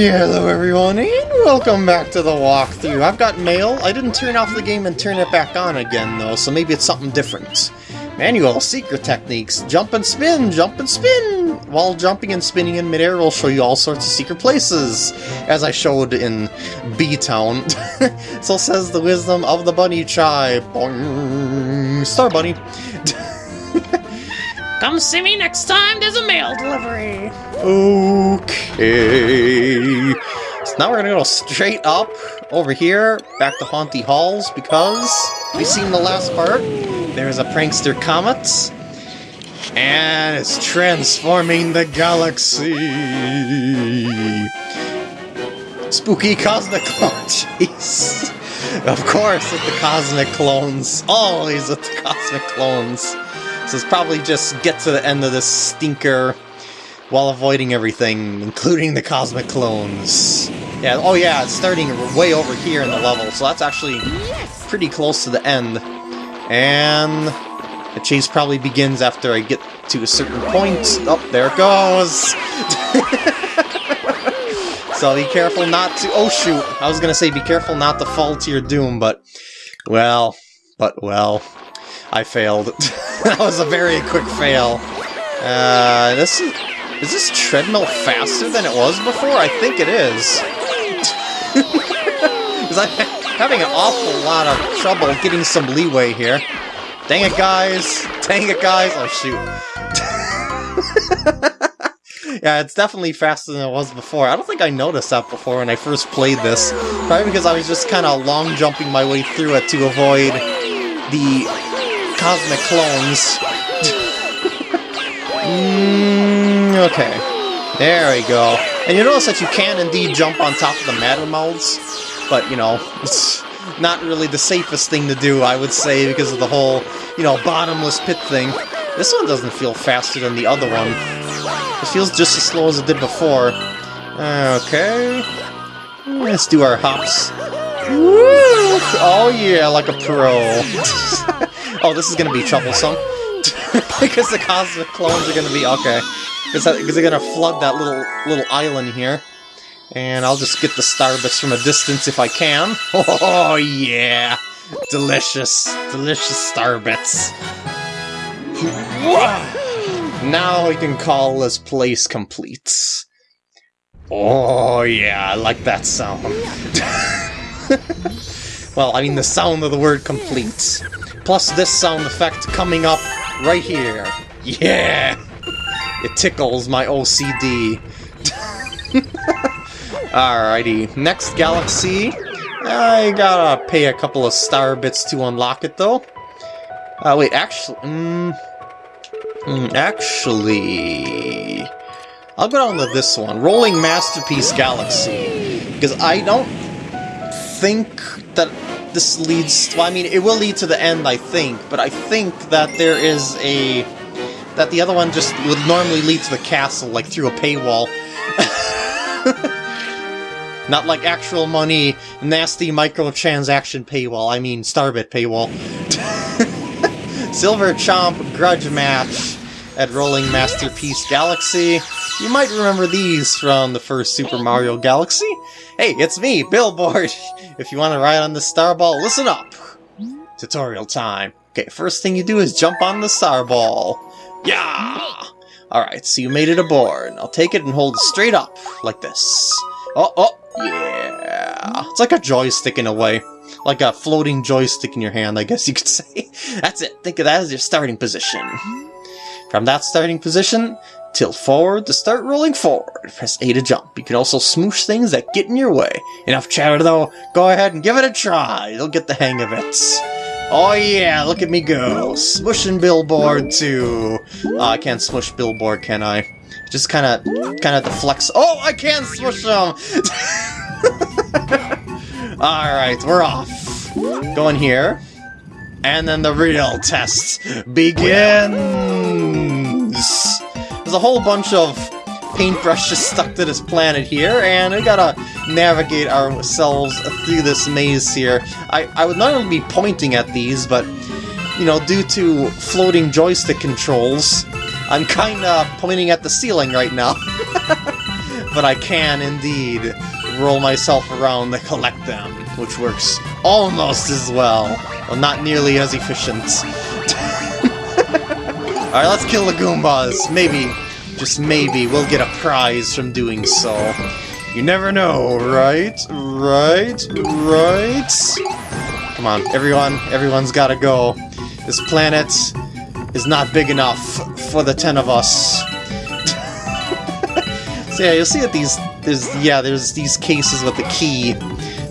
Hello everyone, and welcome back to the walkthrough. I've got mail. I didn't turn off the game and turn it back on again though, so maybe it's something different. Manual secret techniques. Jump and spin, jump and spin! While jumping and spinning in midair will show you all sorts of secret places, as I showed in B-Town. so says the wisdom of the bunny tribe. Boing. Star Bunny. Come see me next time there's a mail delivery. Okay. So now we're gonna go straight up over here, back to Haunty Halls, because we've seen the last part. There's a prankster comet, and it's transforming the galaxy. Spooky cosmic clone chase. Of course, with the cosmic clones. Always with the cosmic clones. So it's probably just get to the end of this stinker while avoiding everything, including the cosmic clones. Yeah, oh yeah, it's starting way over here in the level, so that's actually pretty close to the end. And the chase probably begins after I get to a certain point. Oh, there it goes! so be careful not to- oh shoot! I was gonna say be careful not to fall to your doom, but... Well, but well... I failed. that was a very quick fail. Uh, this is... Is this treadmill faster than it was before? I think it is. Because I'm having an awful lot of trouble getting some leeway here. Dang it, guys! Dang it, guys! Oh, shoot. yeah, it's definitely faster than it was before. I don't think I noticed that before when I first played this. Probably because I was just kind of long jumping my way through it to avoid the cosmic clones. mm, okay. There we go. And you notice that you can indeed jump on top of the Mattermouths, but, you know, it's not really the safest thing to do, I would say, because of the whole, you know, bottomless pit thing. This one doesn't feel faster than the other one. It feels just as slow as it did before. Okay. Let's do our hops. Woo! Oh yeah, like a pro. oh, this is gonna be troublesome. because the cosmic clones are gonna be okay. Because they're gonna flood that little little island here. And I'll just get the starbits from a distance if I can. Oh yeah! Delicious, delicious starbits. now I can call this place complete. Oh yeah, I like that sound. well, I mean the sound of the word complete. Plus this sound effect coming up right here. Yeah! It tickles my OCD. Alrighty, next galaxy. I gotta pay a couple of star bits to unlock it, though. Uh, wait, actually... Mm, mm, actually... I'll go down to this one, Rolling Masterpiece Galaxy. Because I don't think that this leads... Well, I mean, it will lead to the end, I think, but I think that there is a... That the other one just would normally lead to the castle, like through a paywall. Not like actual money, nasty microtransaction paywall, I mean Starbit paywall. Silver Chomp Grudge Match at Rolling Masterpiece Galaxy. You might remember these from the first Super Mario Galaxy. Hey, it's me, Billboard! If you want to ride on the Starball, listen up! Tutorial time. Okay, first thing you do is jump on the Starball. Yeah! Alright, so you made it aboard. I'll take it and hold it straight up, like this. Oh, oh, yeah! It's like a joystick in a way. Like a floating joystick in your hand, I guess you could say. That's it, think of that as your starting position. From that starting position, tilt forward to start rolling forward. Press A to jump. You can also smoosh things that get in your way. Enough chatter though, go ahead and give it a try. You'll get the hang of it. Oh yeah, look at me go. Smushing Billboard too. Oh, I can't smush Billboard, can I? Just kind of, kind of deflects. Oh, I can smush them! Alright, we're off. Going here. And then the real test begins! There's a whole bunch of paintbrushes stuck to this planet here, and we gotta navigate ourselves through this maze here. I, I would normally be pointing at these, but, you know, due to floating joystick controls, I'm kinda pointing at the ceiling right now. but I can indeed roll myself around to collect them, which works almost as well. Well, not nearly as efficient. Alright, let's kill the Goombas. Maybe, just maybe, we'll get a prize from doing so. You never know, right? Right? Right? Come on, everyone, everyone's gotta go. This planet is not big enough for the ten of us. so yeah, you'll see that these, there's, yeah, there's these cases with the key.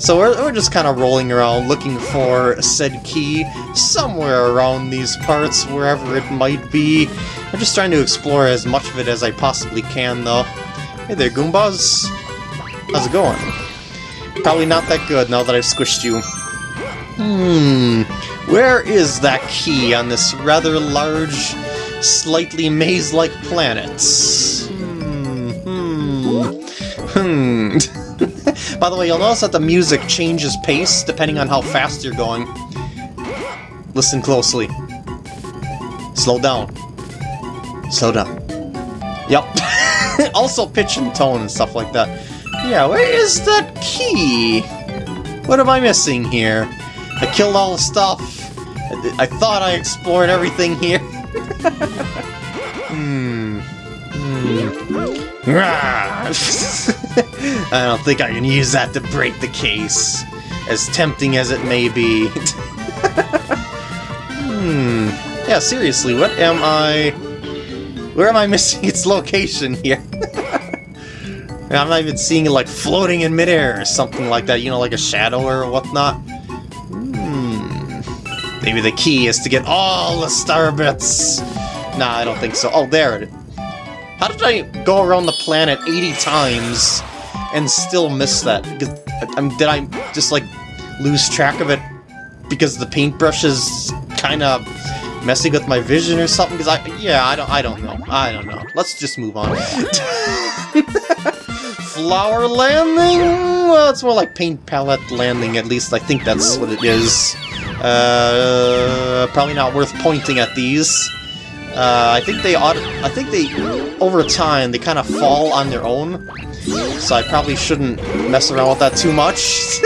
So we're, we're just kind of rolling around looking for said key somewhere around these parts, wherever it might be. I'm just trying to explore as much of it as I possibly can, though. Hey there, Goombas. How's it going? Probably not that good now that I've squished you. Hmm, where is that key on this rather large, slightly maze-like planet? By the way, you'll notice that the music changes pace depending on how fast you're going. Listen closely. Slow down. Slow down. Yep. also pitch and tone and stuff like that. Yeah, where is that key? What am I missing here? I killed all the stuff. I, I thought I explored everything here. hmm. Hmm. I don't think I can use that to break the case, as tempting as it may be. hmm. Yeah, seriously, what am I... Where am I missing its location here? I'm not even seeing it like floating in midair or something like that, you know, like a shadow or whatnot. Hmm. Maybe the key is to get all the star bits. Nah, I don't think so. Oh, there it is. How did I go around the planet 80 times and still miss that? Because, I mean, did I just, like, lose track of it because the paintbrush is kind of messing with my vision or something? Because I, yeah, I don't, I don't know. I don't know. Let's just move on. Flower landing? Well, it's more like paint palette landing, at least I think that's what it is. Uh, probably not worth pointing at these. Uh, I think they ought I think they, over time, they kind of fall on their own. So I probably shouldn't mess around with that too much.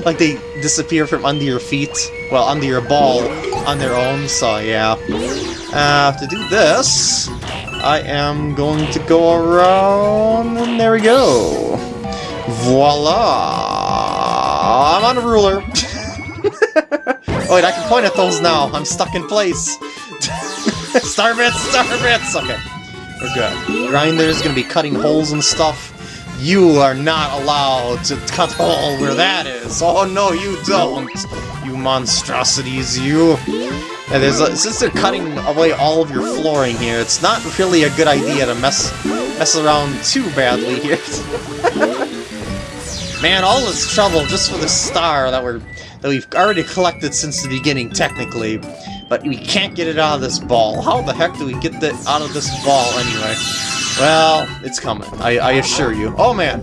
like they disappear from under your feet, well, under your ball on their own, so yeah. Uh, to do this, I am going to go around, and there we go. Voila! I'm on a ruler. wait, I can point at those now. I'm stuck in place. star bits, star! Okay, we're good. Grinder's gonna be cutting holes and stuff. You are not allowed to cut hole where that is. Oh no, you don't. You monstrosities, you. And there's a, since they're cutting away all of your flooring here, it's not really a good idea to mess mess around too badly here. Man, all this trouble just for the star that we're that we've already collected since the beginning, technically. But we can't get it out of this ball. How the heck do we get that out of this ball anyway? Well, it's coming, I, I assure you. Oh man!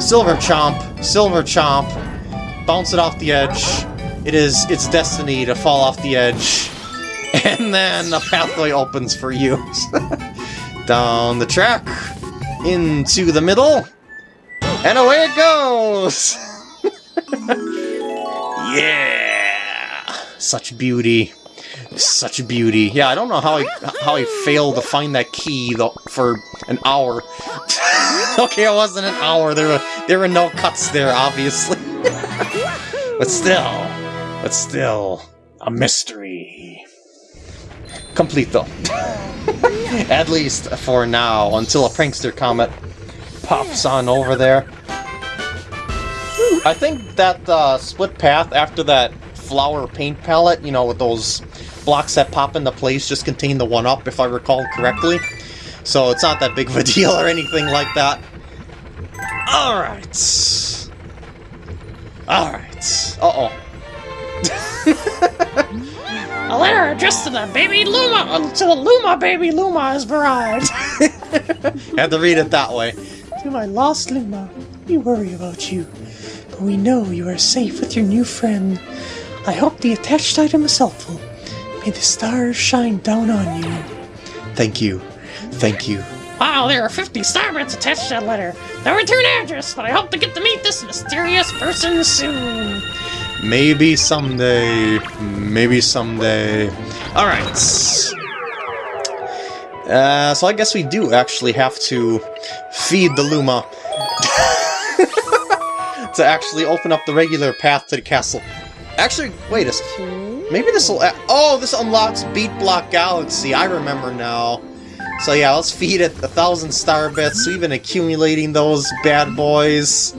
Silver Chomp, Silver Chomp, bounce it off the edge. It is its destiny to fall off the edge. And then a pathway opens for you. Down the track, into the middle, and away it goes! yeah! Such beauty. Such beauty. Yeah, I don't know how I how I failed to find that key though for an hour. okay, it wasn't an hour. There were there were no cuts there, obviously. but still, but still, a mystery. Complete though. At least for now, until a prankster comet pops on over there. I think that uh, split path after that flower paint palette, you know, with those blocks that pop into place just contain the 1-up, if I recall correctly. So it's not that big of a deal or anything like that. Alright. Alright. Uh-oh. A letter addressed to the baby Luma, uh, to the Luma baby Luma has arrived. Had to read it that way. to my lost Luma, we worry about you, but we know you are safe with your new friend. I hope the attached item is helpful. May the stars shine down on you. Thank you. Thank you. Wow, there are 50 starbits attached to that letter. No return address, but I hope to get to meet this mysterious person soon. Maybe someday. Maybe someday. Alright. Uh, so I guess we do actually have to feed the Luma to actually open up the regular path to the castle. Actually, wait a second. Maybe this will... Oh, this unlocks Beat Block Galaxy. I remember now. So yeah, let's feed it a thousand star bits. We've been accumulating those bad boys.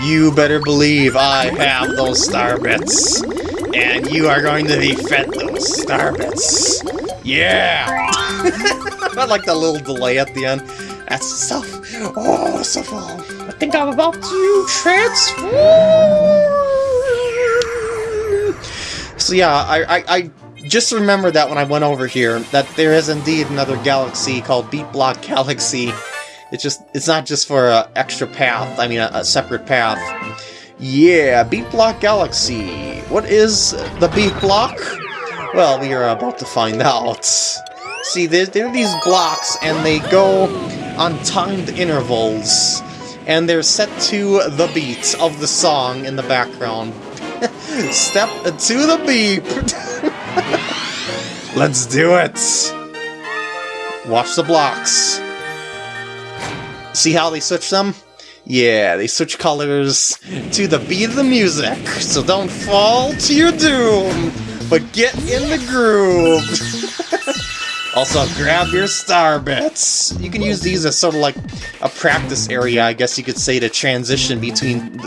You better believe I have those star bits. And you are going to be fed those star bits. Yeah! I like that little delay at the end. That's stuff. Oh, so fun. I think I'm about to transform. So yeah, I, I, I just remembered that when I went over here, that there is indeed another galaxy called Beat Block Galaxy. It's just, it's not just for an extra path, I mean a, a separate path. Yeah, Beat Block Galaxy. What is the Beat Block? Well, we are about to find out. See, there, there are these blocks, and they go on timed intervals, and they're set to the beat of the song in the background. Step to the beep! Let's do it! Watch the blocks. See how they switch them? Yeah, they switch colors to the beat of the music, so don't fall to your doom, but get in the groove! also, grab your star bits! You can use these as sort of like a practice area, I guess you could say, to transition between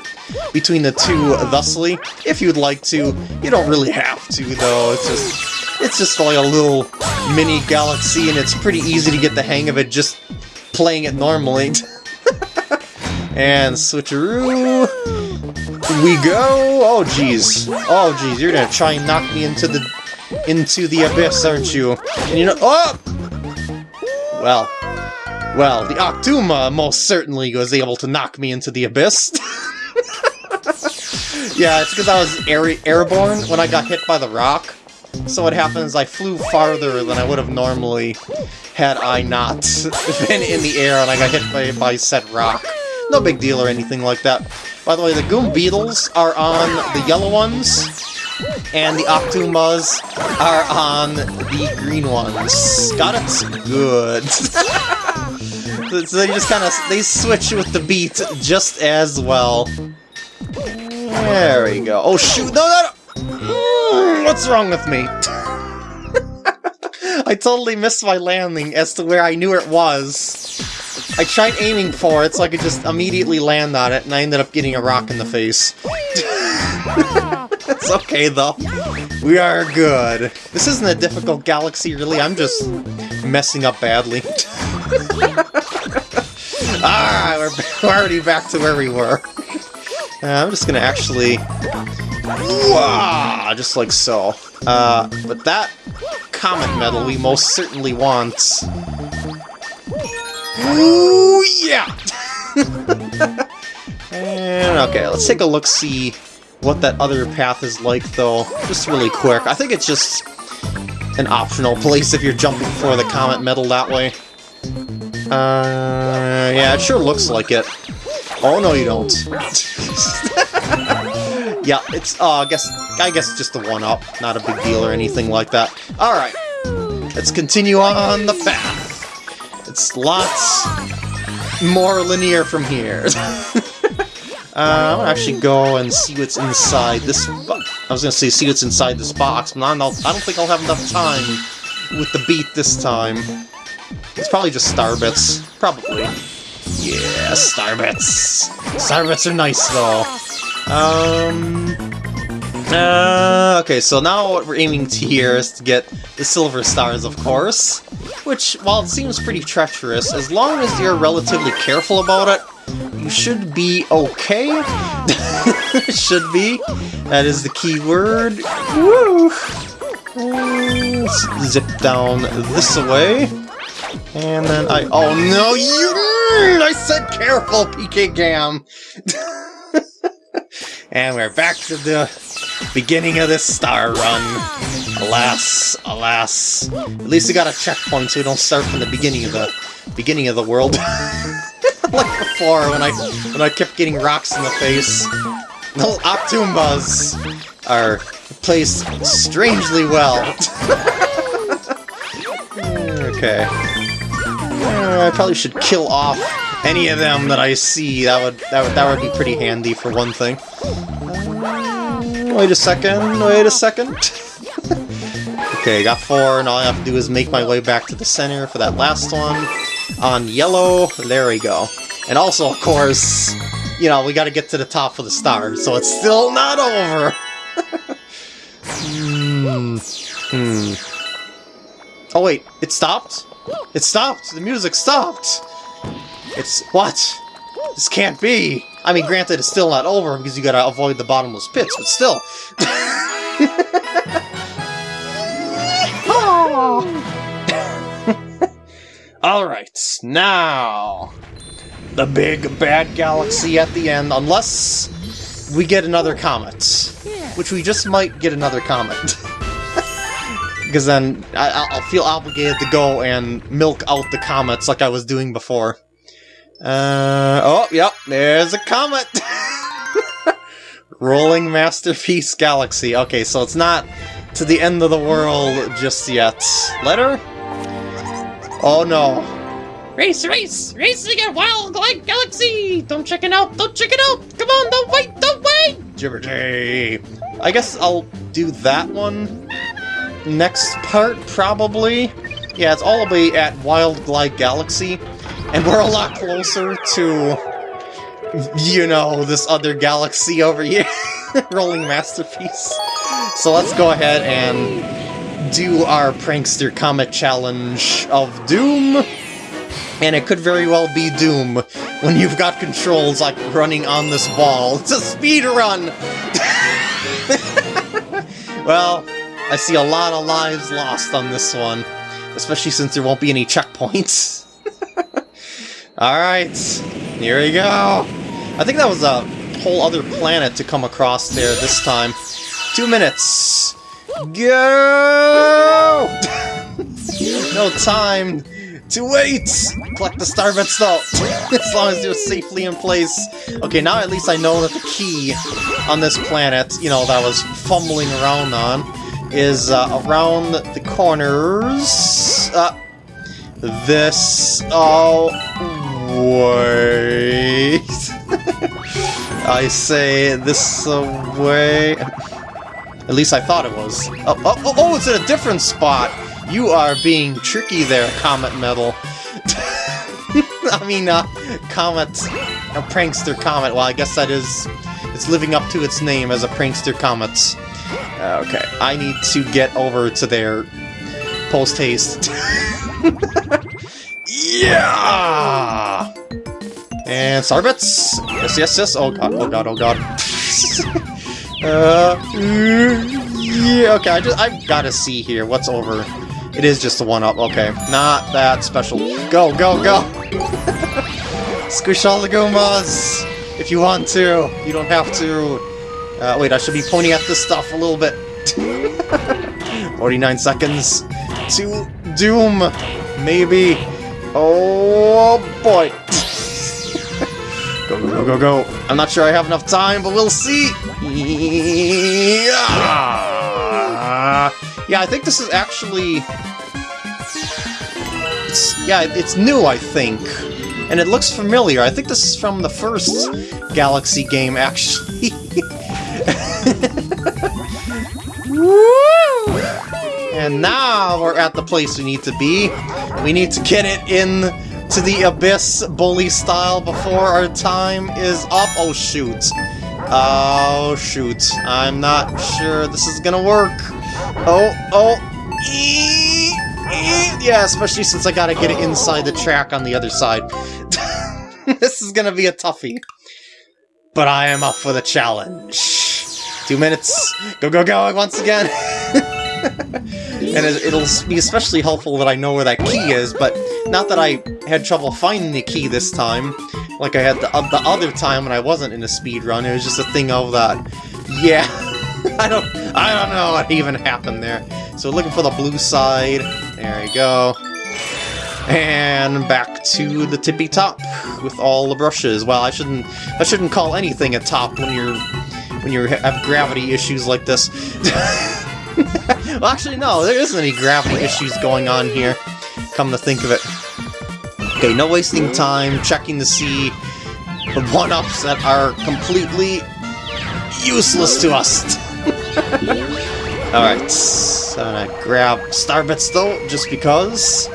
between the two thusly, if you'd like to. You don't really have to, though, it's just it's just like a little mini galaxy, and it's pretty easy to get the hang of it just playing it normally. and switcheroo, we go. Oh jeez, oh jeez, you're gonna try and knock me into the into the abyss, aren't you? And you know, oh, well, well, the Octoomba most certainly was able to knock me into the abyss. yeah, it's because I was air airborne when I got hit by the rock. So what happens, I flew farther than I would have normally had I not been in the air and I got hit by, by said rock. No big deal or anything like that. By the way, the Goom Beetles are on the yellow ones, and the Octoombas are on the green ones. Got it? Good. so they just kind of, they switch with the beat just as well. There we go. Oh shoot, no, no, no! Hmm, what's wrong with me? I totally missed my landing as to where I knew it was. I tried aiming for it so I could just immediately land on it, and I ended up getting a rock in the face. Ah. It's okay, though. We are good. This isn't a difficult galaxy, really. I'm just messing up badly. ah, we're, already back to where we were. Uh, I'm just gonna actually Wah! Just like so. Uh, but that comet medal we most certainly want. Ooh, yeah! and okay, let's take a look see what that other path is like, though. Just really quick. I think it's just an optional place if you're jumping for the comet medal that way. Uh, yeah, it sure looks like it. Oh, no you don't. Yeah, it's, uh, I guess, I guess just the one-up, not a big deal or anything like that. Alright, let's continue on the path. It's lots more linear from here. uh, I'm gonna actually go and see what's inside this, I was gonna say see what's inside this box, but I don't, I don't think I'll have enough time with the beat this time. It's probably just starbits, probably. Yeah, starbits. Starbits are nice, though. Um... Uh, okay, so now what we're aiming to here is to get the silver stars, of course. Which, while it seems pretty treacherous, as long as you're relatively careful about it, you should be okay. should be. That is the key word. Woo! Let's zip down this way. And then I... Oh no, you... I said careful, PK Gam! And we're back to the beginning of this star run. Alas, alas. At least we got a checkpoint so we don't start from the beginning of the beginning of the world. like before when I when I kept getting rocks in the face. The Octoombas are placed strangely well. okay. Uh, I probably should kill off any of them that I see. That would that would that would be pretty handy for one thing. Wait a second. Wait a second. okay, got four, and all I have to do is make my way back to the center for that last one. On yellow, there we go. And also, of course, you know, we gotta get to the top of the star, so it's still not over! hmm. Hmm. Oh wait, it stopped? It stopped! The music stopped! It's... what? This can't be! I mean, granted, it's still not over because you gotta avoid the bottomless pits, but still. Alright, now... The big bad galaxy at the end, unless we get another comet. Which we just might get another comet. Because then I, will feel obligated to go and milk out the comets like I was doing before. Uh, oh, yep, there's a comet! Rolling Masterpiece Galaxy. Okay, so it's not to the end of the world just yet. Letter? Oh no. Race, race! Racing at Wild Glide Galaxy! Don't check it out! Don't check it out! Come on, don't wait! Don't wait! Jibberjay! I guess I'll do that one next part, probably. Yeah, it's all the way at Wild Glide Galaxy, and we're a lot closer to, you know, this other galaxy over here, Rolling Masterpiece. So let's go ahead and do our Prankster Comet Challenge of Doom. And it could very well be Doom when you've got controls like running on this ball. It's a speed run! well, I see a lot of lives lost on this one, especially since there won't be any checkpoints. Alright, here we go! I think that was a whole other planet to come across there this time. Two minutes! Go! no time to wait! Collect the star bits though, as long as you're safely in place. Okay, now at least I know that the key on this planet, you know, that I was fumbling around on, is uh, around the corners. Uh, this... Oh... Wait... I say this way... At least I thought it was. Oh, oh, oh, oh, it's in a different spot! You are being tricky there, Comet Medal. I mean, uh, Comet... A prankster Comet. Well, I guess that is... It's living up to its name as a prankster Comet. Okay, I need to get over to there post-haste. yeah! And Starbits! Yes, yes, yes! Oh god, oh god, oh god. uh, yeah, okay, I just, I've gotta see here what's over. It is just a one-up, okay. Not that special. Go, go, go! Squish all the Goombas! If you want to, you don't have to. Uh, wait, I should be pointing at this stuff a little bit. 49 seconds to Doom, maybe. Oh boy. Go, go, go, go, go. I'm not sure I have enough time, but we'll see. Yeah, yeah I think this is actually... It's, yeah, it's new, I think. And it looks familiar. I think this is from the first Galaxy game, actually. and now we're at the place we need to be. We need to get it in to the Abyss bully style before our time is up. Oh, shoot. Oh, shoot. I'm not sure this is gonna work. Oh, oh. Yeah, especially since I gotta get it inside the track on the other side. this is gonna be a toughie. But I am up for the challenge. Two minutes. Go, go, go once again. and it'll be especially helpful that I know where that key is, but not that I had trouble finding the key this time, like I had the, uh, the other time when I wasn't in a speed run. It was just a thing of that. Yeah, I don't, I don't know what even happened there. So looking for the blue side. There we go. And back to the tippy top with all the brushes. Well, I shouldn't I shouldn't call anything a top when you're when you have gravity issues like this. well, actually, no, there isn't any gravity issues going on here. Come to think of it. Okay, no wasting time checking to see the one-ups that are completely useless to us. Alright, so I'm gonna grab Starbits though, just because.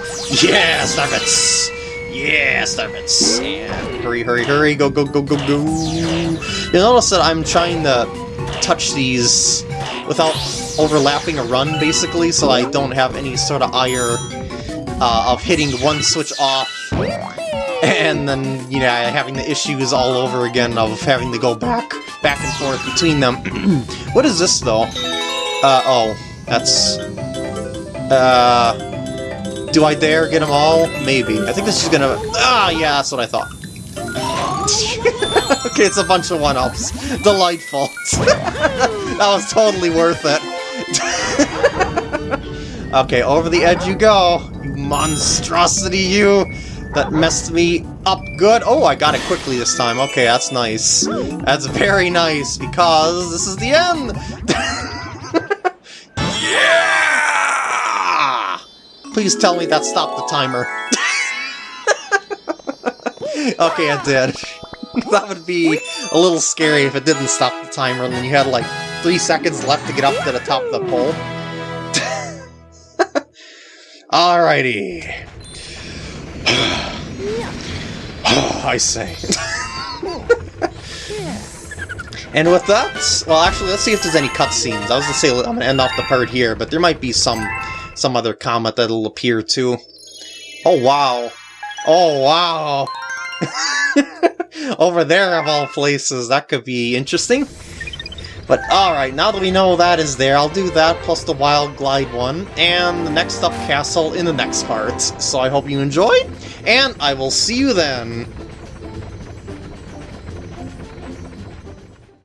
Yeah, Starbits! Yeah, Starbits! And hurry, hurry, hurry, go, go, go, go, go! You notice that I'm trying to touch these without overlapping a run, basically, so I don't have any sort of ire uh, of hitting one switch off and then, you know, having the issues all over again of having to go back, back and forth between them. what is this, though? Uh, oh, that's... Uh... Do I dare get them all? Maybe. I think this is gonna... Ah, yeah, that's what I thought. okay, it's a bunch of one-ups. Delightful. that was totally worth it. okay, over the edge you go, monstrosity, you! That messed me up good. Oh, I got it quickly this time. Okay, that's nice. That's very nice, because this is the end! yeah! Please tell me that stopped the timer. okay, it did. that would be a little scary if it didn't stop the timer and then you had like three seconds left to get up to the top of the pole. Alrighty. I say. and with that, well actually let's see if there's any cutscenes. I was gonna say I'm gonna end off the part here, but there might be some some other comment that'll appear too. Oh wow. Oh wow. Over there of all places, that could be interesting. But alright, now that we know that is there, I'll do that plus the Wild Glide one, and the next up castle in the next part. So I hope you enjoy, and I will see you then!